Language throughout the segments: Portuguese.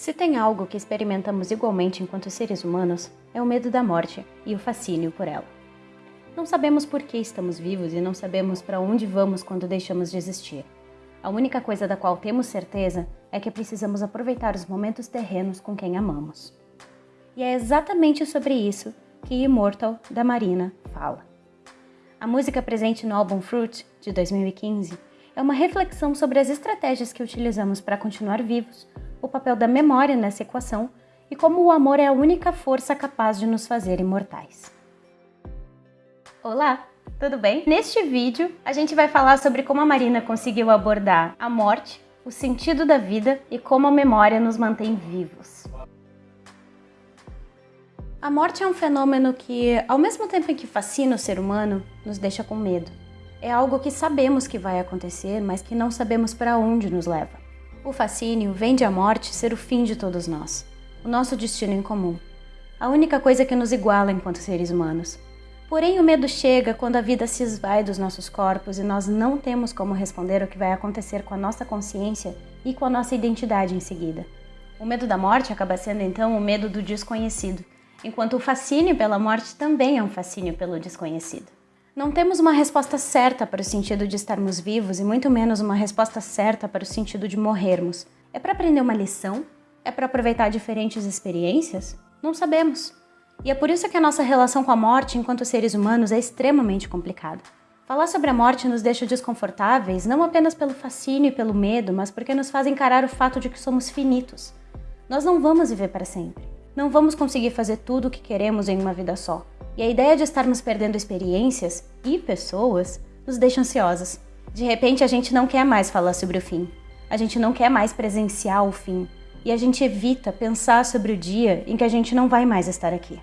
Se tem algo que experimentamos igualmente enquanto seres humanos, é o medo da morte e o fascínio por ela. Não sabemos por que estamos vivos e não sabemos para onde vamos quando deixamos de existir. A única coisa da qual temos certeza é que precisamos aproveitar os momentos terrenos com quem amamos. E é exatamente sobre isso que Immortal, da Marina, fala. A música presente no álbum Fruit, de 2015, é uma reflexão sobre as estratégias que utilizamos para continuar vivos o papel da memória nessa equação e como o amor é a única força capaz de nos fazer imortais. Olá, tudo bem? Neste vídeo, a gente vai falar sobre como a Marina conseguiu abordar a morte, o sentido da vida e como a memória nos mantém vivos. A morte é um fenômeno que, ao mesmo tempo em que fascina o ser humano, nos deixa com medo. É algo que sabemos que vai acontecer, mas que não sabemos para onde nos leva. O fascínio vem de a morte ser o fim de todos nós, o nosso destino em comum, a única coisa que nos iguala enquanto seres humanos. Porém, o medo chega quando a vida se esvai dos nossos corpos e nós não temos como responder o que vai acontecer com a nossa consciência e com a nossa identidade em seguida. O medo da morte acaba sendo então o medo do desconhecido, enquanto o fascínio pela morte também é um fascínio pelo desconhecido. Não temos uma resposta certa para o sentido de estarmos vivos e muito menos uma resposta certa para o sentido de morrermos. É para aprender uma lição? É para aproveitar diferentes experiências? Não sabemos. E é por isso que a nossa relação com a morte enquanto seres humanos é extremamente complicada. Falar sobre a morte nos deixa desconfortáveis não apenas pelo fascínio e pelo medo, mas porque nos faz encarar o fato de que somos finitos. Nós não vamos viver para sempre. Não vamos conseguir fazer tudo o que queremos em uma vida só. E a ideia de estarmos perdendo experiências e pessoas nos deixa ansiosos. De repente, a gente não quer mais falar sobre o fim. A gente não quer mais presenciar o fim. E a gente evita pensar sobre o dia em que a gente não vai mais estar aqui.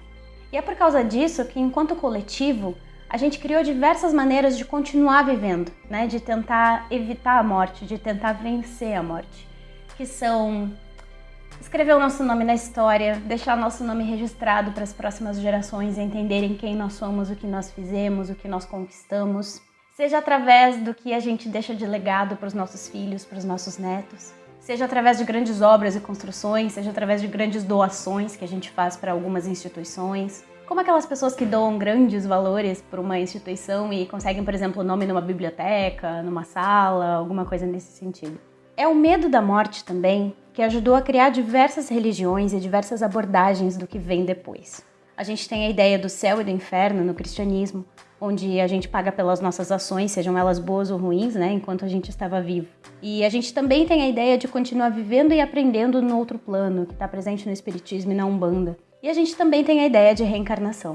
E é por causa disso que, enquanto coletivo, a gente criou diversas maneiras de continuar vivendo, né? De tentar evitar a morte, de tentar vencer a morte, que são escrever o nosso nome na história, deixar nosso nome registrado para as próximas gerações entenderem quem nós somos, o que nós fizemos, o que nós conquistamos, seja através do que a gente deixa de legado para os nossos filhos, para os nossos netos, seja através de grandes obras e construções, seja através de grandes doações que a gente faz para algumas instituições. Como aquelas pessoas que doam grandes valores para uma instituição e conseguem, por exemplo, o nome numa biblioteca, numa sala, alguma coisa nesse sentido. É o medo da morte também que ajudou a criar diversas religiões e diversas abordagens do que vem depois. A gente tem a ideia do céu e do inferno no cristianismo, onde a gente paga pelas nossas ações, sejam elas boas ou ruins, né, enquanto a gente estava vivo. E a gente também tem a ideia de continuar vivendo e aprendendo no outro plano, que está presente no Espiritismo e na Umbanda. E a gente também tem a ideia de reencarnação.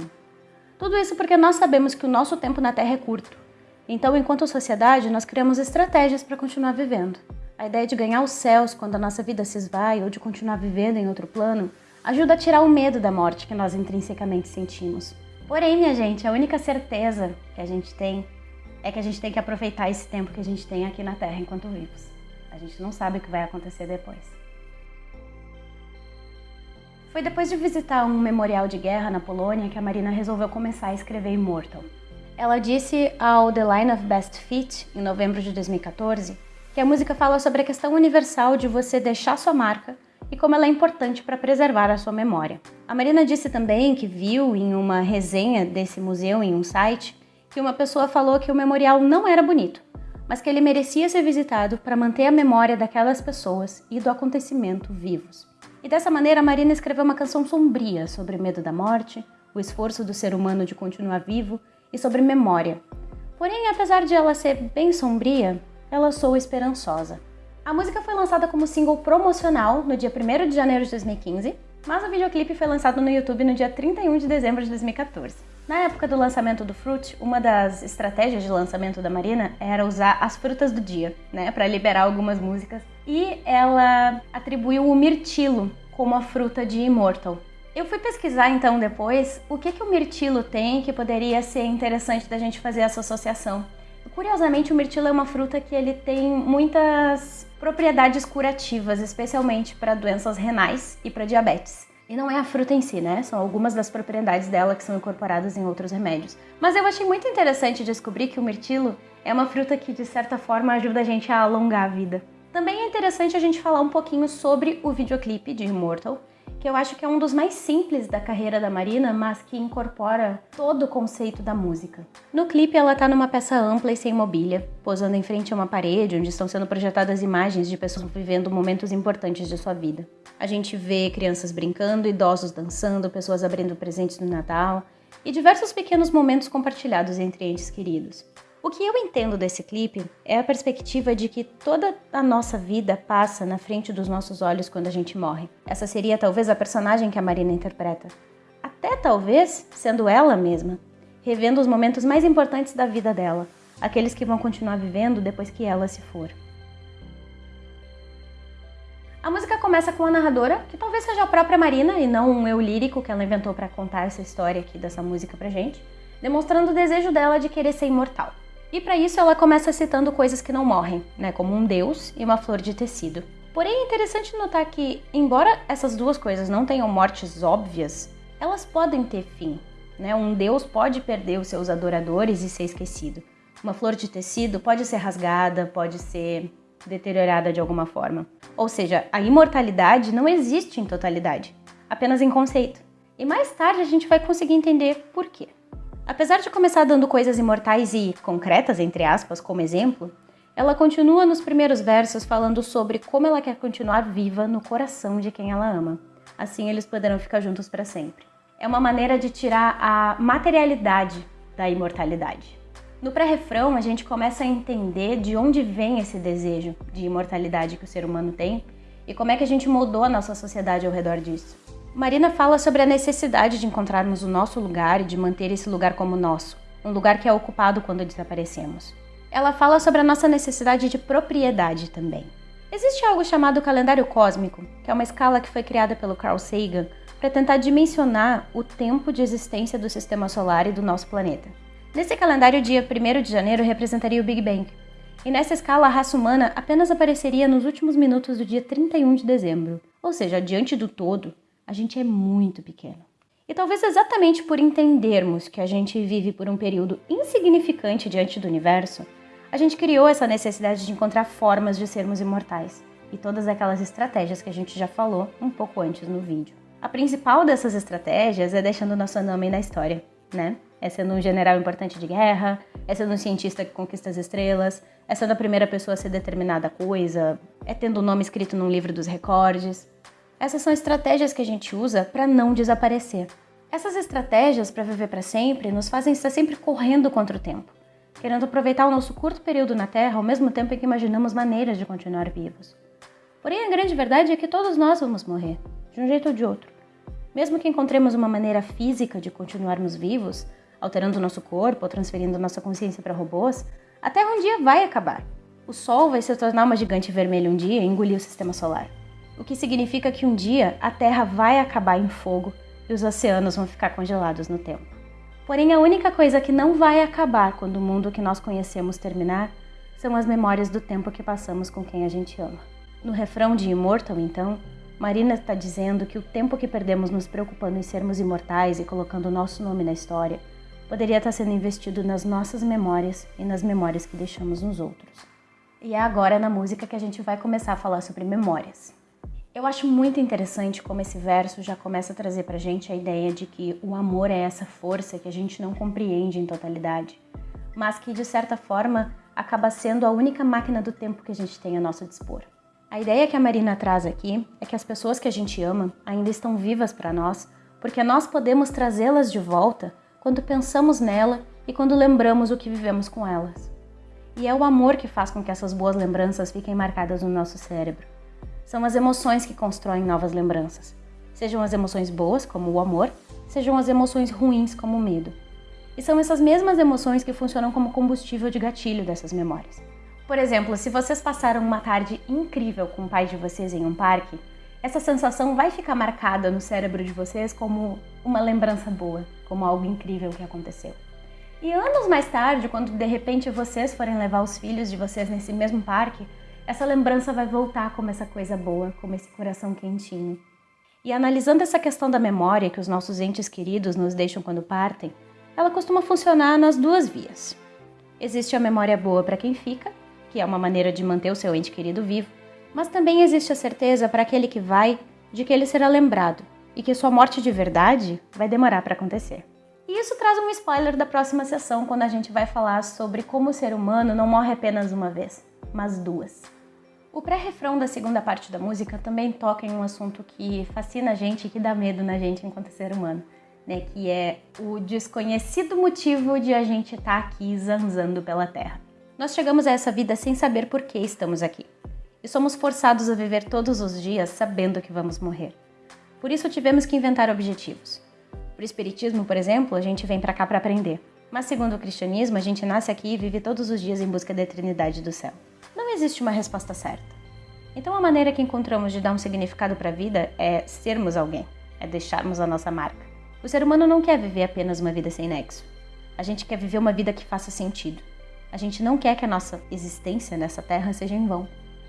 Tudo isso porque nós sabemos que o nosso tempo na Terra é curto. Então, enquanto sociedade, nós criamos estratégias para continuar vivendo. A ideia de ganhar os céus quando a nossa vida se esvai ou de continuar vivendo em outro plano ajuda a tirar o medo da morte que nós intrinsecamente sentimos. Porém, minha gente, a única certeza que a gente tem é que a gente tem que aproveitar esse tempo que a gente tem aqui na Terra enquanto vivos. A gente não sabe o que vai acontecer depois. Foi depois de visitar um memorial de guerra na Polônia que a Marina resolveu começar a escrever Immortal. Ela disse ao The Line of Best Fit, em novembro de 2014, que a música fala sobre a questão universal de você deixar sua marca e como ela é importante para preservar a sua memória. A Marina disse também que viu em uma resenha desse museu em um site que uma pessoa falou que o memorial não era bonito, mas que ele merecia ser visitado para manter a memória daquelas pessoas e do acontecimento vivos. E dessa maneira, a Marina escreveu uma canção sombria sobre o medo da morte, o esforço do ser humano de continuar vivo e sobre memória. Porém, apesar de ela ser bem sombria, ela Sou Esperançosa. A música foi lançada como single promocional no dia 1 de janeiro de 2015, mas o videoclipe foi lançado no YouTube no dia 31 de dezembro de 2014. Na época do lançamento do Fruit, uma das estratégias de lançamento da Marina era usar as frutas do dia, né, para liberar algumas músicas, e ela atribuiu o mirtilo como a fruta de Immortal. Eu fui pesquisar então depois o que, que o mirtilo tem que poderia ser interessante da gente fazer essa associação. Curiosamente, o mirtilo é uma fruta que ele tem muitas propriedades curativas, especialmente para doenças renais e para diabetes. E não é a fruta em si, né? São algumas das propriedades dela que são incorporadas em outros remédios. Mas eu achei muito interessante descobrir que o mirtilo é uma fruta que, de certa forma, ajuda a gente a alongar a vida. Também é interessante a gente falar um pouquinho sobre o videoclipe de Immortal, que eu acho que é um dos mais simples da carreira da Marina, mas que incorpora todo o conceito da música. No clipe, ela tá numa peça ampla e sem mobília, posando em frente a uma parede onde estão sendo projetadas imagens de pessoas vivendo momentos importantes de sua vida. A gente vê crianças brincando, idosos dançando, pessoas abrindo presentes no Natal e diversos pequenos momentos compartilhados entre entes queridos. O que eu entendo desse clipe é a perspectiva de que toda a nossa vida passa na frente dos nossos olhos quando a gente morre. Essa seria talvez a personagem que a Marina interpreta. Até talvez sendo ela mesma, revendo os momentos mais importantes da vida dela, aqueles que vão continuar vivendo depois que ela se for. A música começa com a narradora, que talvez seja a própria Marina e não um eu lírico que ela inventou para contar essa história aqui dessa música pra gente, demonstrando o desejo dela de querer ser imortal. E para isso ela começa citando coisas que não morrem, né, como um deus e uma flor de tecido. Porém é interessante notar que, embora essas duas coisas não tenham mortes óbvias, elas podem ter fim. Né? Um deus pode perder os seus adoradores e ser esquecido. Uma flor de tecido pode ser rasgada, pode ser deteriorada de alguma forma. Ou seja, a imortalidade não existe em totalidade, apenas em conceito. E mais tarde a gente vai conseguir entender por quê. Apesar de começar dando coisas imortais e concretas, entre aspas, como exemplo, ela continua nos primeiros versos falando sobre como ela quer continuar viva no coração de quem ela ama. Assim eles poderão ficar juntos para sempre. É uma maneira de tirar a materialidade da imortalidade. No pré-refrão, a gente começa a entender de onde vem esse desejo de imortalidade que o ser humano tem e como é que a gente moldou a nossa sociedade ao redor disso. Marina fala sobre a necessidade de encontrarmos o nosso lugar e de manter esse lugar como nosso, um lugar que é ocupado quando desaparecemos. Ela fala sobre a nossa necessidade de propriedade também. Existe algo chamado calendário cósmico, que é uma escala que foi criada pelo Carl Sagan para tentar dimensionar o tempo de existência do sistema solar e do nosso planeta. Nesse calendário, o dia 1 de janeiro representaria o Big Bang, e nessa escala a raça humana apenas apareceria nos últimos minutos do dia 31 de dezembro, ou seja, diante do todo, a gente é muito pequeno. E talvez exatamente por entendermos que a gente vive por um período insignificante diante do universo, a gente criou essa necessidade de encontrar formas de sermos imortais e todas aquelas estratégias que a gente já falou um pouco antes no vídeo. A principal dessas estratégias é deixando nosso nome na história, né? É sendo um general importante de guerra, é sendo um cientista que conquista as estrelas, é sendo a primeira pessoa a ser determinada coisa, é tendo o nome escrito num livro dos recordes. Essas são estratégias que a gente usa para não desaparecer. Essas estratégias para viver para sempre nos fazem estar sempre correndo contra o tempo, querendo aproveitar o nosso curto período na Terra ao mesmo tempo em que imaginamos maneiras de continuar vivos. Porém, a grande verdade é que todos nós vamos morrer, de um jeito ou de outro. Mesmo que encontremos uma maneira física de continuarmos vivos, alterando nosso corpo ou transferindo nossa consciência para robôs, a Terra um dia vai acabar. O Sol vai se tornar uma gigante vermelha um dia e engolir o sistema solar o que significa que um dia a Terra vai acabar em fogo e os oceanos vão ficar congelados no tempo. Porém, a única coisa que não vai acabar quando o mundo que nós conhecemos terminar são as memórias do tempo que passamos com quem a gente ama. No refrão de Immortal, então, Marina está dizendo que o tempo que perdemos nos preocupando em sermos imortais e colocando o nosso nome na história poderia estar sendo investido nas nossas memórias e nas memórias que deixamos nos outros. E é agora na música que a gente vai começar a falar sobre memórias. Eu acho muito interessante como esse verso já começa a trazer pra gente a ideia de que o amor é essa força que a gente não compreende em totalidade, mas que de certa forma acaba sendo a única máquina do tempo que a gente tem a nosso dispor. A ideia que a Marina traz aqui é que as pessoas que a gente ama ainda estão vivas para nós, porque nós podemos trazê-las de volta quando pensamos nela e quando lembramos o que vivemos com elas. E é o amor que faz com que essas boas lembranças fiquem marcadas no nosso cérebro. São as emoções que constroem novas lembranças. Sejam as emoções boas, como o amor, sejam as emoções ruins, como o medo. E são essas mesmas emoções que funcionam como combustível de gatilho dessas memórias. Por exemplo, se vocês passaram uma tarde incrível com o pai de vocês em um parque, essa sensação vai ficar marcada no cérebro de vocês como uma lembrança boa, como algo incrível que aconteceu. E anos mais tarde, quando de repente vocês forem levar os filhos de vocês nesse mesmo parque, essa lembrança vai voltar como essa coisa boa, como esse coração quentinho. E analisando essa questão da memória que os nossos entes queridos nos deixam quando partem, ela costuma funcionar nas duas vias. Existe a memória boa para quem fica, que é uma maneira de manter o seu ente querido vivo, Mas também existe a certeza para aquele que vai de que ele será lembrado e que sua morte de verdade vai demorar para acontecer. E isso traz um spoiler da próxima sessão, quando a gente vai falar sobre como o ser humano não morre apenas uma vez, mas duas. O pré-refrão da segunda parte da música também toca em um assunto que fascina a gente e que dá medo na gente enquanto ser humano, né? Que é o desconhecido motivo de a gente estar tá aqui zanzando pela Terra. Nós chegamos a essa vida sem saber por que estamos aqui. E somos forçados a viver todos os dias sabendo que vamos morrer. Por isso tivemos que inventar objetivos. Para o espiritismo, por exemplo, a gente vem para cá para aprender. Mas segundo o cristianismo, a gente nasce aqui e vive todos os dias em busca da eternidade do céu. Não existe uma resposta certa. Então a maneira que encontramos de dar um significado para a vida é sermos alguém, é deixarmos a nossa marca. O ser humano não quer viver apenas uma vida sem nexo. A gente quer viver uma vida que faça sentido. A gente não quer que a nossa existência nessa terra seja em vão.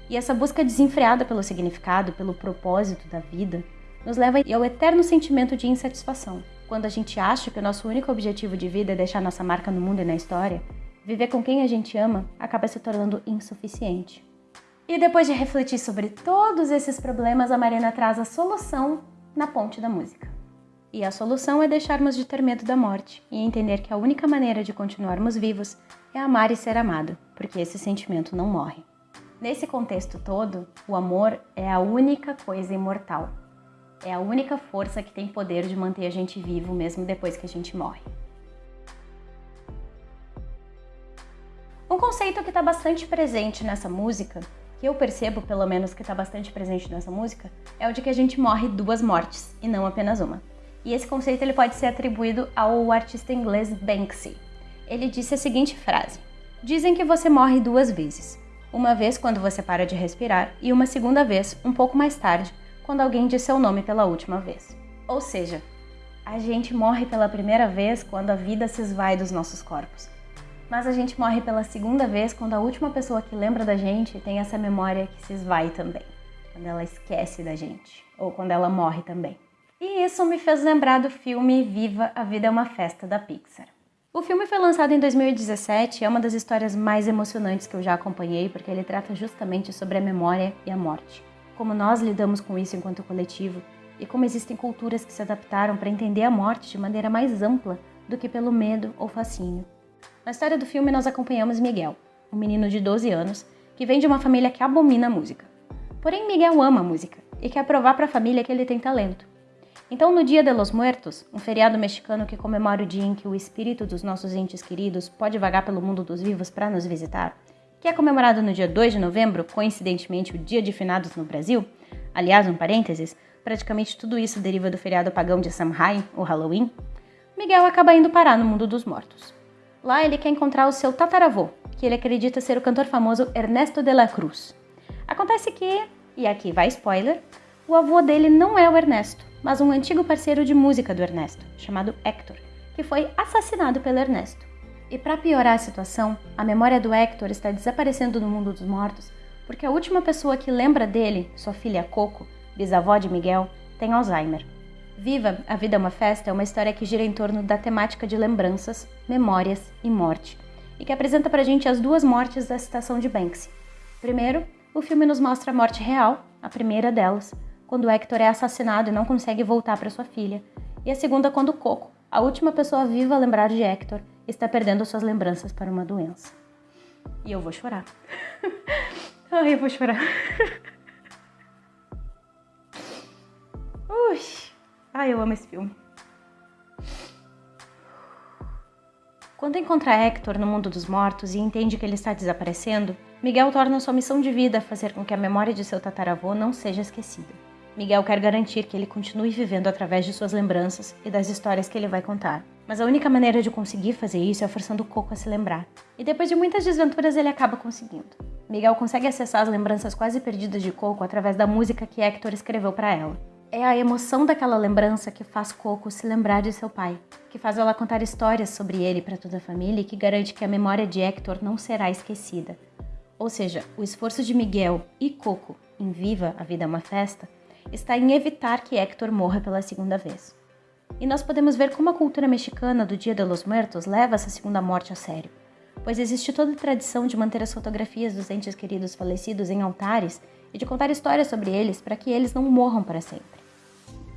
E essa busca desenfreada pelo significado, pelo propósito da vida, nos leva ao eterno sentimento de insatisfação. Quando a gente acha que o nosso único objetivo de vida é deixar nossa marca no mundo e na história, viver com quem a gente ama acaba se tornando insuficiente. E depois de refletir sobre todos esses problemas, a Marina traz a solução na ponte da música. E a solução é deixarmos de ter medo da morte e entender que a única maneira de continuarmos vivos é amar e ser amado, porque esse sentimento não morre. Nesse contexto todo, o amor é a única coisa imortal. É a única força que tem poder de manter a gente vivo mesmo depois que a gente morre. Um conceito que está bastante presente nessa música, que eu percebo pelo menos que está bastante presente nessa música, é o de que a gente morre duas mortes e não apenas uma. E esse conceito ele pode ser atribuído ao artista inglês Banksy. Ele disse a seguinte frase: Dizem que você morre duas vezes. Uma vez quando você para de respirar e uma segunda vez, um pouco mais tarde, quando alguém diz seu nome pela última vez. Ou seja, a gente morre pela primeira vez quando a vida se esvai dos nossos corpos mas a gente morre pela segunda vez quando a última pessoa que lembra da gente tem essa memória que se esvai também, quando ela esquece da gente, ou quando ela morre também. E isso me fez lembrar do filme Viva, a Vida é uma Festa da Pixar. O filme foi lançado em 2017 e é uma das histórias mais emocionantes que eu já acompanhei, porque ele trata justamente sobre a memória e a morte. Como nós lidamos com isso enquanto coletivo e como existem culturas que se adaptaram para entender a morte de maneira mais ampla do que pelo medo ou fascínio. Na história do filme, nós acompanhamos Miguel, um menino de 12 anos que vem de uma família que abomina a música. Porém, Miguel ama a música e quer provar para a família que ele tem talento. Então, no Dia de los Muertos, um feriado mexicano que comemora o dia em que o espírito dos nossos entes queridos pode vagar pelo mundo dos vivos para nos visitar, que é comemorado no dia 2 de novembro, coincidentemente o dia de finados no Brasil, aliás, um parênteses, praticamente tudo isso deriva do feriado pagão de Samhain, o Halloween, Miguel acaba indo parar no mundo dos mortos. Lá ele quer encontrar o seu tataravô, que ele acredita ser o cantor famoso Ernesto de la Cruz. Acontece que, e aqui vai spoiler, o avô dele não é o Ernesto, mas um antigo parceiro de música do Ernesto, chamado Hector, que foi assassinado pelo Ernesto. E para piorar a situação, a memória do Hector está desaparecendo do mundo dos mortos porque a última pessoa que lembra dele, sua filha Coco, bisavó de Miguel, tem Alzheimer. Viva, A Vida é uma Festa é uma história que gira em torno da temática de lembranças, memórias e morte, e que apresenta pra gente as duas mortes da citação de Banksy. Primeiro, o filme nos mostra a morte real, a primeira delas, quando Hector é assassinado e não consegue voltar para sua filha, e a segunda quando Coco, a última pessoa viva a lembrar de Hector, está perdendo suas lembranças para uma doença. E eu vou chorar. Ai, eu vou chorar. Ui. Ai, eu amo esse filme. Quando encontra Hector no mundo dos mortos e entende que ele está desaparecendo, Miguel torna sua missão de vida fazer com que a memória de seu tataravô não seja esquecida. Miguel quer garantir que ele continue vivendo através de suas lembranças e das histórias que ele vai contar. Mas a única maneira de conseguir fazer isso é forçando Coco a se lembrar. E depois de muitas desventuras, ele acaba conseguindo. Miguel consegue acessar as lembranças quase perdidas de Coco através da música que Hector escreveu para ela. É a emoção daquela lembrança que faz Coco se lembrar de seu pai, que faz ela contar histórias sobre ele para toda a família e que garante que a memória de Hector não será esquecida. Ou seja, o esforço de Miguel e Coco em Viva, a Vida é uma Festa, está em evitar que Hector morra pela segunda vez. E nós podemos ver como a cultura mexicana do Dia de los Muertos leva essa segunda morte a sério, pois existe toda a tradição de manter as fotografias dos entes queridos falecidos em altares e de contar histórias sobre eles para que eles não morram para sempre.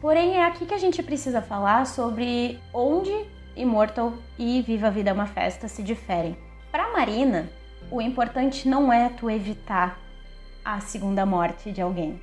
Porém, é aqui que a gente precisa falar sobre onde Immortal e Viva a Vida é uma Festa se diferem. Para Marina, o importante não é tu evitar a segunda morte de alguém,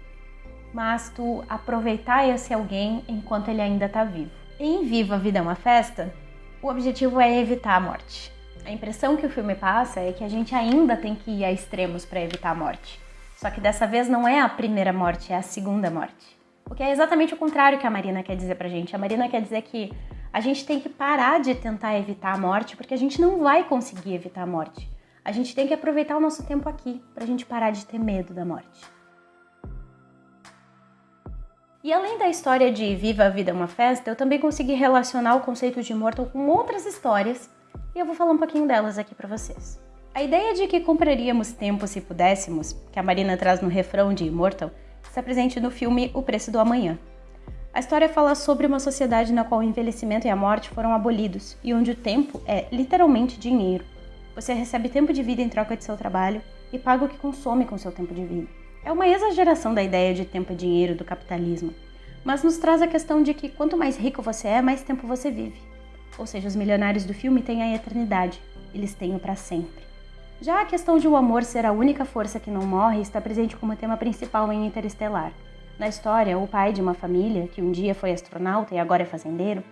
mas tu aproveitar esse alguém enquanto ele ainda está vivo. Em Viva a Vida é uma Festa, o objetivo é evitar a morte. A impressão que o filme passa é que a gente ainda tem que ir a extremos para evitar a morte. Só que dessa vez não é a primeira morte, é a segunda morte. O que é exatamente o contrário que a Marina quer dizer pra gente. A Marina quer dizer que a gente tem que parar de tentar evitar a morte, porque a gente não vai conseguir evitar a morte. A gente tem que aproveitar o nosso tempo aqui pra gente parar de ter medo da morte. E além da história de Viva a Vida é uma Festa, eu também consegui relacionar o conceito de Immortal com outras histórias e eu vou falar um pouquinho delas aqui para vocês. A ideia de que compraríamos tempo se pudéssemos, que a Marina traz no refrão de Immortal, está presente no filme O Preço do Amanhã. A história fala sobre uma sociedade na qual o envelhecimento e a morte foram abolidos e onde o tempo é literalmente dinheiro. Você recebe tempo de vida em troca de seu trabalho e paga o que consome com seu tempo de vida. É uma exageração da ideia de tempo é dinheiro do capitalismo, mas nos traz a questão de que quanto mais rico você é, mais tempo você vive. Ou seja, os milionários do filme têm a eternidade, eles têm o para sempre. Já a questão de o amor ser a única força que não morre está presente como tema principal em Interestelar. Na história, o pai de uma família, que um dia foi astronauta e agora é fazendeiro,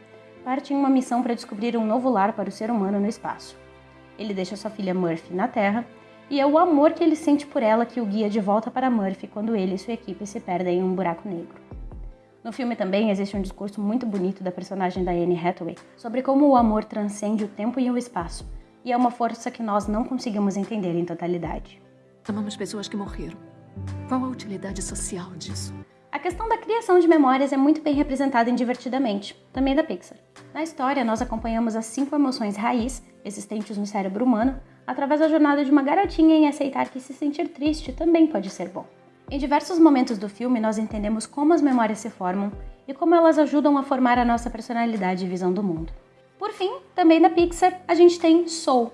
parte em uma missão para descobrir um novo lar para o ser humano no espaço. Ele deixa sua filha Murphy na Terra e é o amor que ele sente por ela que o guia de volta para Murphy quando ele e sua equipe se perdem em um buraco negro. No filme também existe um discurso muito bonito da personagem da Anne Hathaway sobre como o amor transcende o tempo e o espaço, e é uma força que nós não conseguimos entender em totalidade. Amamos pessoas que morreram. Qual a utilidade social disso? A questão da criação de memórias é muito bem representada em Divertidamente, também da Pixar. Na história, nós acompanhamos as cinco emoções raiz existentes no cérebro humano através da jornada de uma garotinha em aceitar que se sentir triste também pode ser bom. Em diversos momentos do filme, nós entendemos como as memórias se formam e como elas ajudam a formar a nossa personalidade e visão do mundo. Por fim, também da Pixar, a gente tem Soul.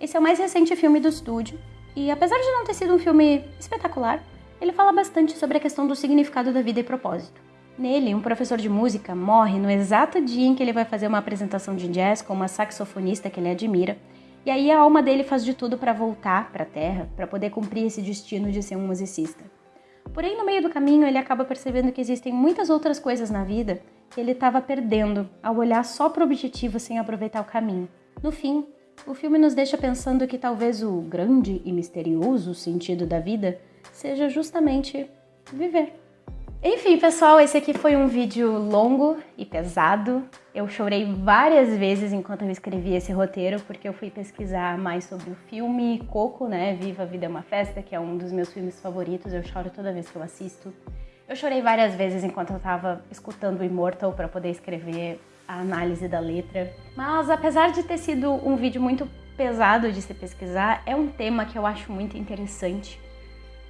Esse é o mais recente filme do estúdio e, apesar de não ter sido um filme espetacular, ele fala bastante sobre a questão do significado da vida e propósito. Nele, um professor de música morre no exato dia em que ele vai fazer uma apresentação de jazz com uma saxofonista que ele admira e aí a alma dele faz de tudo para voltar para a Terra, para poder cumprir esse destino de ser um musicista. Porém, no meio do caminho, ele acaba percebendo que existem muitas outras coisas na vida ele estava perdendo ao olhar só para o objetivo sem aproveitar o caminho. No fim, o filme nos deixa pensando que talvez o grande e misterioso sentido da vida seja justamente viver. Enfim, pessoal, esse aqui foi um vídeo longo e pesado. Eu chorei várias vezes enquanto eu escrevi esse roteiro, porque eu fui pesquisar mais sobre o filme Coco, né? Viva a Vida é uma Festa, que é um dos meus filmes favoritos. Eu choro toda vez que eu assisto. Eu chorei várias vezes enquanto eu estava escutando o Immortal para poder escrever a análise da letra. Mas apesar de ter sido um vídeo muito pesado de se pesquisar, é um tema que eu acho muito interessante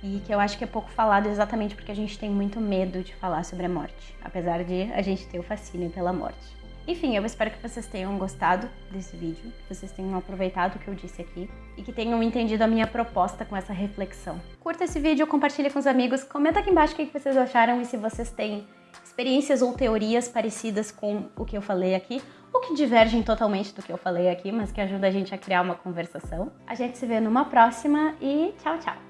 e que eu acho que é pouco falado exatamente porque a gente tem muito medo de falar sobre a morte, apesar de a gente ter o fascínio pela morte. Enfim, eu espero que vocês tenham gostado desse vídeo, que vocês tenham aproveitado o que eu disse aqui e que tenham entendido a minha proposta com essa reflexão. Curta esse vídeo, compartilhe com os amigos, comenta aqui embaixo o que vocês acharam e se vocês têm experiências ou teorias parecidas com o que eu falei aqui, ou que divergem totalmente do que eu falei aqui, mas que ajuda a gente a criar uma conversação. A gente se vê numa próxima e tchau, tchau!